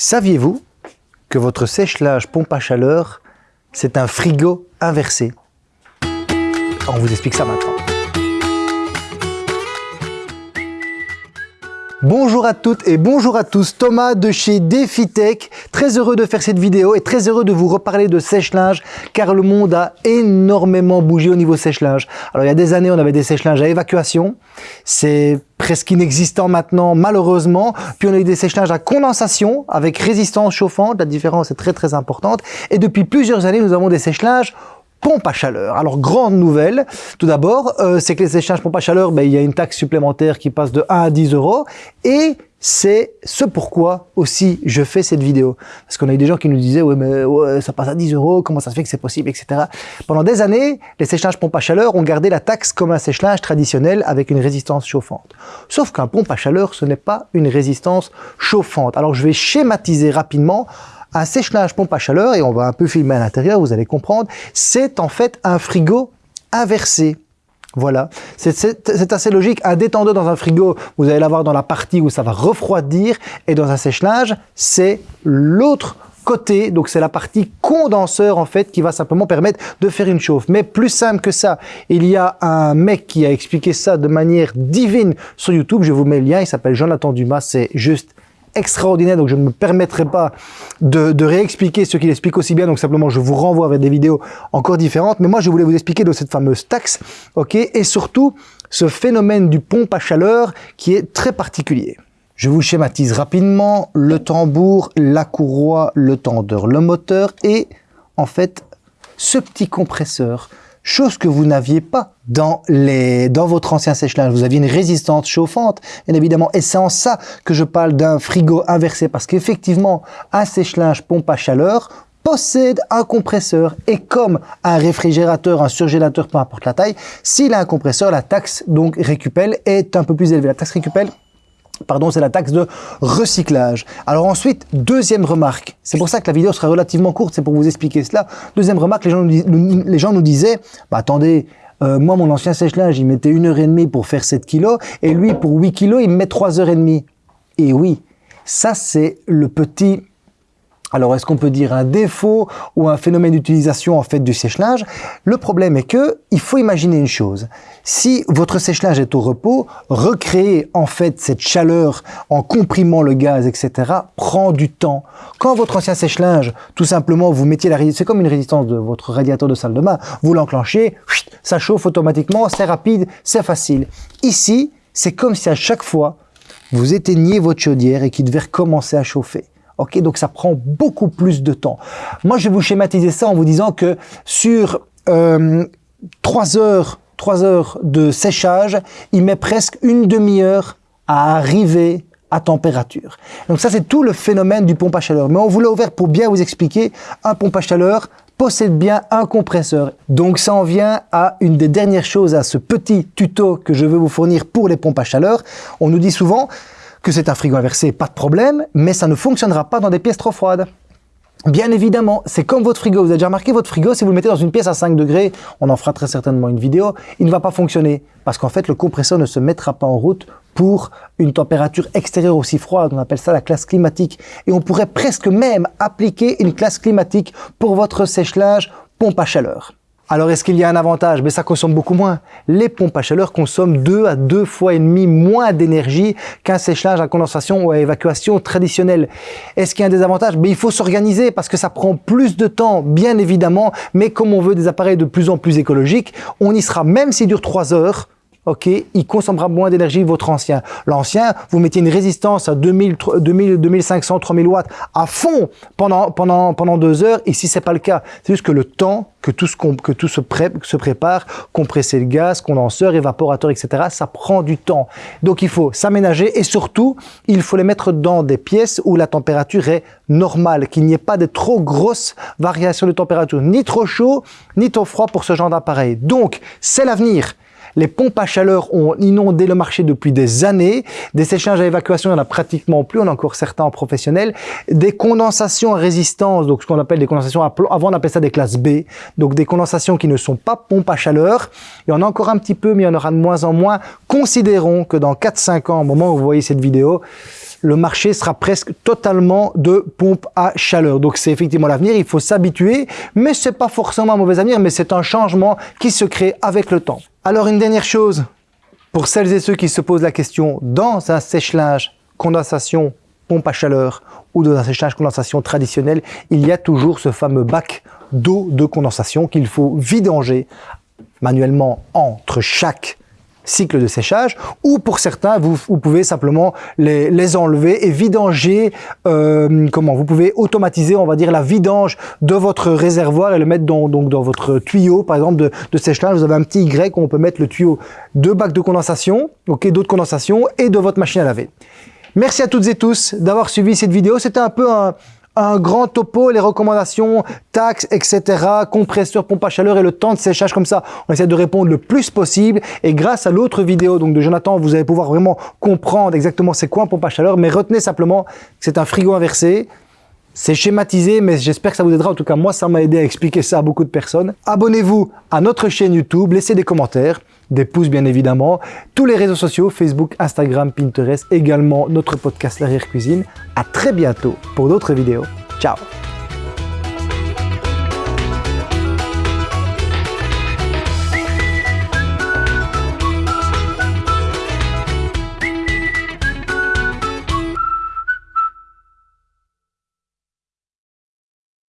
Saviez-vous que votre sèche-linge pompe à chaleur, c'est un frigo inversé? On vous explique ça maintenant. Bonjour à toutes et bonjour à tous, Thomas de chez DefiTech, très heureux de faire cette vidéo et très heureux de vous reparler de sèche-linge car le monde a énormément bougé au niveau sèche-linge. Alors il y a des années on avait des sèche-linges à évacuation, c'est presque inexistant maintenant malheureusement, puis on a eu des sèche-linges à condensation avec résistance chauffante, la différence est très très importante. Et depuis plusieurs années nous avons des sèche-linges pompe à chaleur. Alors, grande nouvelle, tout d'abord, euh, c'est que les échanges pompe à chaleur, ben, il y a une taxe supplémentaire qui passe de 1 à 10 euros et c'est ce pourquoi aussi je fais cette vidéo. Parce qu'on a eu des gens qui nous disaient « ouais mais ça passe à 10 euros, comment ça se fait que c'est possible, etc. » Pendant des années, les séchages pompe à chaleur ont gardé la taxe comme un séchage traditionnel avec une résistance chauffante. Sauf qu'un pompe à chaleur, ce n'est pas une résistance chauffante. Alors je vais schématiser rapidement un sèche-linge pompe à chaleur, et on va un peu filmer à l'intérieur, vous allez comprendre, c'est en fait un frigo inversé. Voilà, c'est assez logique. Un détendeur dans un frigo, vous allez l'avoir dans la partie où ça va refroidir, et dans un sèche-linge, c'est l'autre côté, donc c'est la partie condenseur en fait qui va simplement permettre de faire une chauffe. Mais plus simple que ça, il y a un mec qui a expliqué ça de manière divine sur YouTube, je vous mets le lien, il s'appelle Jonathan Dumas, c'est juste extraordinaire, donc je ne me permettrai pas de, réexpliquer ce qu'il explique aussi bien, donc simplement je vous renvoie vers des vidéos encore différentes, mais moi je voulais vous expliquer de cette fameuse taxe, ok, et surtout ce phénomène du pompe à chaleur qui est très particulier. Je vous schématise rapidement. Le tambour, la courroie, le tendeur, le moteur et en fait ce petit compresseur chose que vous n'aviez pas dans, les, dans votre ancien sèche-linge. Vous aviez une résistance chauffante, bien évidemment. Et c'est en ça que je parle d'un frigo inversé, parce qu'effectivement, un sèche-linge pompe à chaleur possède un compresseur et comme un réfrigérateur, un surgélateur, peu importe la taille, s'il a un compresseur, la taxe donc récupelle est un peu plus élevée. La taxe récupelle Pardon, c'est la taxe de recyclage. Alors ensuite, deuxième remarque, c'est pour ça que la vidéo sera relativement courte, c'est pour vous expliquer cela. Deuxième remarque, les gens nous, disaient, bah attendez, euh, moi mon ancien sèche-linge, il mettait une heure et demie pour faire 7 kilos, et lui pour 8 kilos, il met 3 heures et demie. Et oui, ça c'est le petit alors, est-ce qu'on peut dire un défaut ou un phénomène d'utilisation en fait du sèche-linge? Le problème est que il faut imaginer une chose. Si votre sèche-linge est au repos, recréer en fait cette chaleur en comprimant le gaz, etc., prend du temps. Quand votre ancien sèche-linge, tout simplement, vous mettiez la c'est comme une résistance de votre radiateur de salle de bain, vous l'enclenchez, ça chauffe automatiquement, c'est rapide, c'est facile. Ici, c'est comme si à chaque fois, vous éteigniez votre chaudière et qu'il devait recommencer à chauffer. Ok, donc ça prend beaucoup plus de temps. Moi, je vais vous schématiser ça en vous disant que sur euh, 3 heures, 3 heures de séchage, il met presque une demi-heure à arriver à température. Donc ça, c'est tout le phénomène du pompe à chaleur. Mais on vous l'a ouvert pour bien vous expliquer, un pompe à chaleur possède bien un compresseur. Donc ça en vient à une des dernières choses, à ce petit tuto que je veux vous fournir pour les pompes à chaleur. On nous dit souvent, que c'est un frigo inversé, pas de problème, mais ça ne fonctionnera pas dans des pièces trop froides. Bien évidemment, c'est comme votre frigo. Vous avez déjà remarqué votre frigo, si vous le mettez dans une pièce à 5 degrés, on en fera très certainement une vidéo, il ne va pas fonctionner. Parce qu'en fait, le compresseur ne se mettra pas en route pour une température extérieure aussi froide. On appelle ça la classe climatique. Et on pourrait presque même appliquer une classe climatique pour votre sèche-linge pompe à chaleur. Alors, est-ce qu'il y a un avantage? Mais ça consomme beaucoup moins. Les pompes à chaleur consomment deux à deux fois et demi moins d'énergie qu'un séchage à condensation ou à évacuation traditionnelle. Est-ce qu'il y a un désavantage? Mais il faut s'organiser parce que ça prend plus de temps, bien évidemment. Mais comme on veut des appareils de plus en plus écologiques, on y sera même s'il dure trois heures ok, il consommera moins d'énergie votre ancien. L'ancien, vous mettez une résistance à 2000, 2000, 2500, 3000 watts à fond pendant, pendant, pendant deux heures. Ici, c'est pas le cas. C'est juste que le temps que tout, ce que tout se, se prépare, compresser le gaz, condenseur, évaporateur, etc., ça prend du temps. Donc, il faut s'aménager et surtout, il faut les mettre dans des pièces où la température est normale, qu'il n'y ait pas de trop grosses variations de température, ni trop chaud, ni trop froid pour ce genre d'appareil. Donc, c'est l'avenir. Les pompes à chaleur ont inondé le marché depuis des années. Des séchages à évacuation, il n'y en a pratiquement plus. On a encore certains en professionnel. Des condensations à résistance, donc ce qu'on appelle des condensations à plomb. Avant, on appelait ça des classes B. Donc des condensations qui ne sont pas pompes à chaleur. Il y en a encore un petit peu, mais il y en aura de moins en moins. Considérons que dans 4-5 ans, au moment où vous voyez cette vidéo, le marché sera presque totalement de pompes à chaleur. Donc c'est effectivement l'avenir, il faut s'habituer, mais c'est pas forcément un mauvais avenir, mais c'est un changement qui se crée avec le temps. Alors une dernière chose, pour celles et ceux qui se posent la question, dans un sèche-linge, condensation, pompe à chaleur ou dans un sèche-linge condensation traditionnel, il y a toujours ce fameux bac d'eau de condensation qu'il faut vidanger manuellement entre chaque cycle de séchage ou pour certains vous, pouvez simplement les, enlever et vidanger euh, comment vous pouvez automatiser on va dire la vidange de votre réservoir et le mettre dans, donc dans votre tuyau par exemple de, de séchage. Vous avez un petit Y où on peut mettre le tuyau de bac de condensation ok d'eau de condensation et de votre machine à laver. Merci à toutes et tous d'avoir suivi cette vidéo. C'était un peu un un grand topo, les recommandations, taxes, etc., compresseur, pompe à chaleur et le temps de séchage comme ça. On essaie de répondre le plus possible et grâce à l'autre vidéo donc de Jonathan, vous allez pouvoir vraiment comprendre exactement c'est quoi un pompe à chaleur, mais retenez simplement que c'est un frigo inversé, c'est schématisé, mais j'espère que ça vous aidera. En tout cas, moi, ça m'a aidé à expliquer ça à beaucoup de personnes. Abonnez-vous à notre chaîne YouTube, laissez des commentaires, des pouces bien évidemment, tous les réseaux sociaux, Facebook, Instagram, Pinterest, également notre podcast L'arrière cuisine. À très bientôt pour d'autres vidéos. Ciao